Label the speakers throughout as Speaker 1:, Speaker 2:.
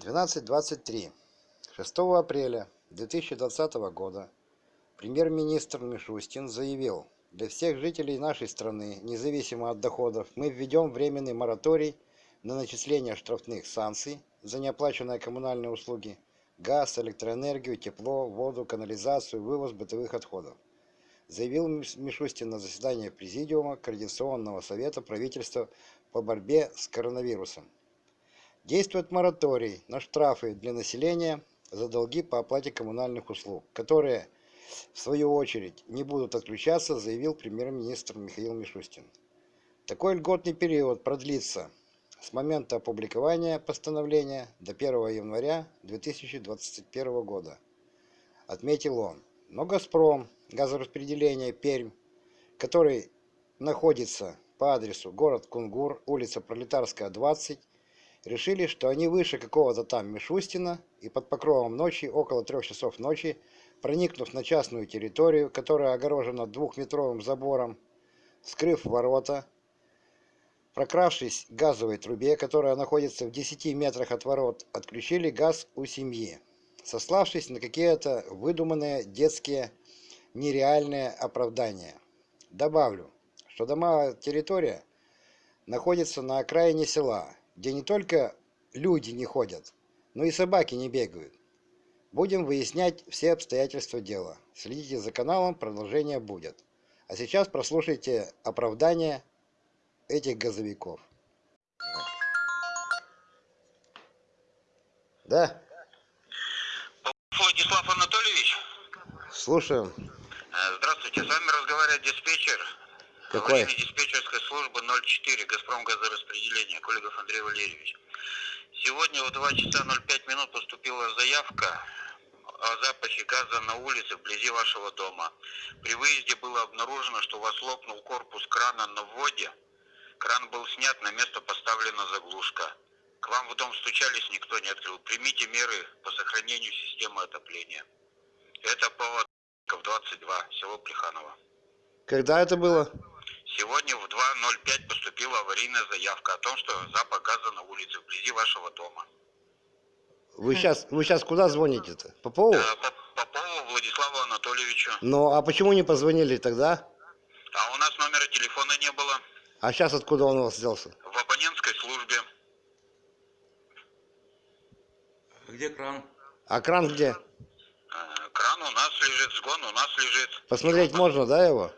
Speaker 1: 12.23. 6 апреля 2020 года премьер-министр Мишустин заявил, для всех жителей нашей страны, независимо от доходов, мы введем временный мораторий на начисление штрафных санкций за неоплаченные коммунальные услуги, газ, электроэнергию, тепло, воду, канализацию, вывоз бытовых отходов. Заявил Мишустин на заседании Президиума Координационного совета правительства по борьбе с коронавирусом. Действует мораторий на штрафы для населения за долги по оплате коммунальных услуг, которые, в свою очередь, не будут отключаться, заявил премьер-министр Михаил Мишустин. Такой льготный период продлится с момента опубликования постановления до 1 января 2021 года, отметил он. Но «Газпром» газораспределение Пермь, который находится по адресу город Кунгур, улица Пролетарская, 20, решили, что они выше какого-то там Мишустина, и под покровом ночи, около трех часов ночи, проникнув на частную территорию, которая огорожена двухметровым забором, скрыв ворота, прокравшись к газовой трубе, которая находится в 10 метрах от ворот, отключили газ у семьи, сославшись на какие-то выдуманные детские нереальные оправдания. Добавлю, что дома территория находится на окраине села, где не только люди не ходят, но и собаки не бегают. Будем выяснять все обстоятельства дела. Следите за каналом, продолжение будет. А сейчас прослушайте оправдание этих газовиков. Да?
Speaker 2: Владислав Анатольевич?
Speaker 1: Слушаю.
Speaker 2: Э, здравствуйте, с вами разговаривает диспетчер
Speaker 1: какой?
Speaker 2: диспетчерской службы 04 «Газпром газораспределение» Коллегов Андрей Валерьевич. Сегодня в 2 часа 05 минут поступила заявка о запахе газа на улице вблизи вашего дома. При выезде было обнаружено, что у вас лопнул корпус крана на вводе. Кран был снят, на место поставлена заглушка. К вам в дом стучались, никто не открыл. Примите меры по сохранению системы отопления. Это по 22, село Плеханово.
Speaker 1: Когда это было?
Speaker 2: Сегодня в 2.05 поступила аварийная заявка о том, что запах газа на улице вблизи вашего дома.
Speaker 1: Вы сейчас, вы сейчас куда звоните-то? Попову?
Speaker 2: Да, Попову Владиславу Анатольевичу.
Speaker 1: Ну, а почему не позвонили тогда?
Speaker 2: А у нас номера телефона не было.
Speaker 1: А сейчас откуда он у вас взялся?
Speaker 2: В абонентской службе.
Speaker 3: Где кран?
Speaker 1: А кран где?
Speaker 2: Э, кран у нас лежит, сгон у нас лежит.
Speaker 1: Посмотреть можно, да, его?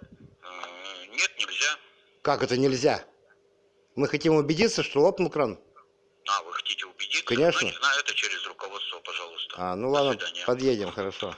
Speaker 2: Нет, нельзя.
Speaker 1: Как это нельзя? Мы хотим убедиться, что лопнул кран.
Speaker 2: А, вы хотите убедиться?
Speaker 1: Конечно.
Speaker 2: Не знаю, это через руководство, пожалуйста.
Speaker 1: А, ну
Speaker 2: До
Speaker 1: ладно,
Speaker 2: свидания.
Speaker 1: подъедем, хорошо.